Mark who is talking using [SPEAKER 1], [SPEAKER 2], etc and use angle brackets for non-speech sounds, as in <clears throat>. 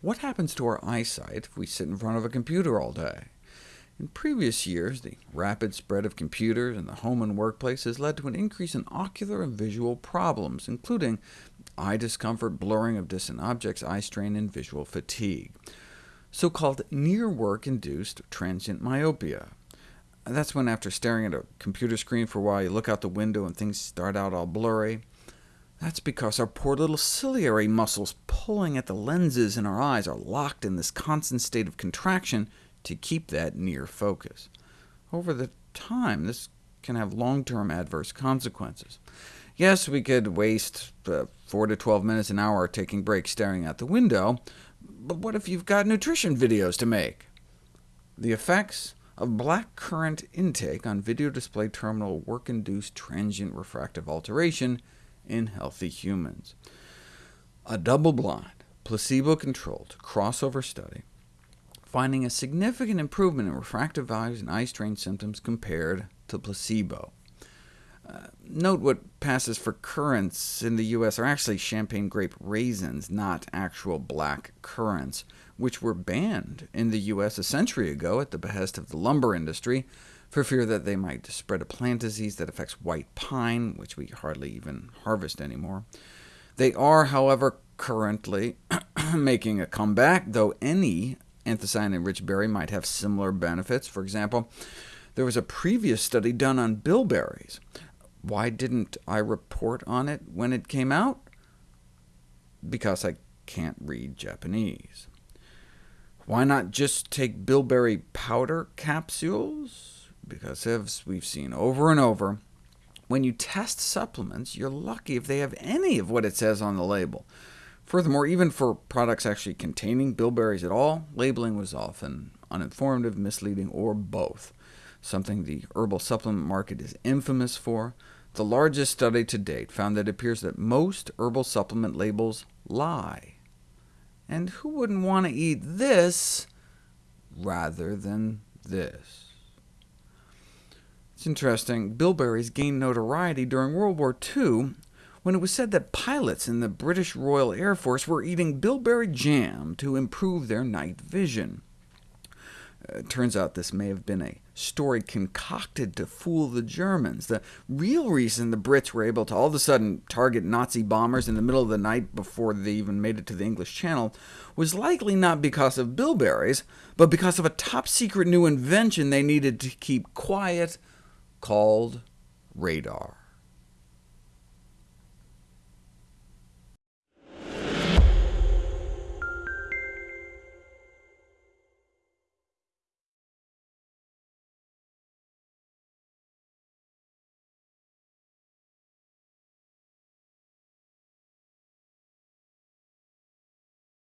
[SPEAKER 1] what happens to our eyesight if we sit in front of a computer all day? In previous years, the rapid spread of computers in the home and workplace has led to an increase in ocular and visual problems, including eye discomfort, blurring of distant objects, eye strain, and visual fatigue, so-called near-work-induced transient myopia. That's when after staring at a computer screen for a while, you look out the window and things start out all blurry. That's because our poor little ciliary muscles pulling at the lenses in our eyes are locked in this constant state of contraction to keep that near focus. Over the time, this can have long-term adverse consequences. Yes, we could waste uh, 4 to 12 minutes an hour taking breaks staring out the window, but what if you've got nutrition videos to make? The effects of black currant intake on video display terminal work-induced transient refractive alteration in healthy humans. A double-blind, placebo-controlled crossover study finding a significant improvement in refractive values and eye strain symptoms compared to placebo. Uh, note what passes for currants in the U.S. are actually champagne grape raisins, not actual black currants, which were banned in the U.S. a century ago at the behest of the lumber industry, for fear that they might spread a plant disease that affects white pine, which we hardly even harvest anymore. They are, however, currently <clears throat> making a comeback, though any Anthocyanin-rich berry might have similar benefits. For example, there was a previous study done on bilberries. Why didn't I report on it when it came out? Because I can't read Japanese. Why not just take bilberry powder capsules? Because as we've seen over and over, when you test supplements, you're lucky if they have any of what it says on the label. Furthermore, even for products actually containing bilberries at all, labeling was often uninformative, misleading, or both, something the herbal supplement market is infamous for. The largest study to date found that it appears that most herbal supplement labels lie. And who wouldn't want to eat this rather than this? It's interesting, bilberries gained notoriety during World War II when it was said that pilots in the British Royal Air Force were eating bilberry jam to improve their night vision. Uh, turns out this may have been a story concocted to fool the Germans. The real reason the Brits were able to all of a sudden target Nazi bombers in the middle of the night before they even made it to the English Channel was likely not because of bilberries, but because of a top-secret new invention they needed to keep quiet called radar.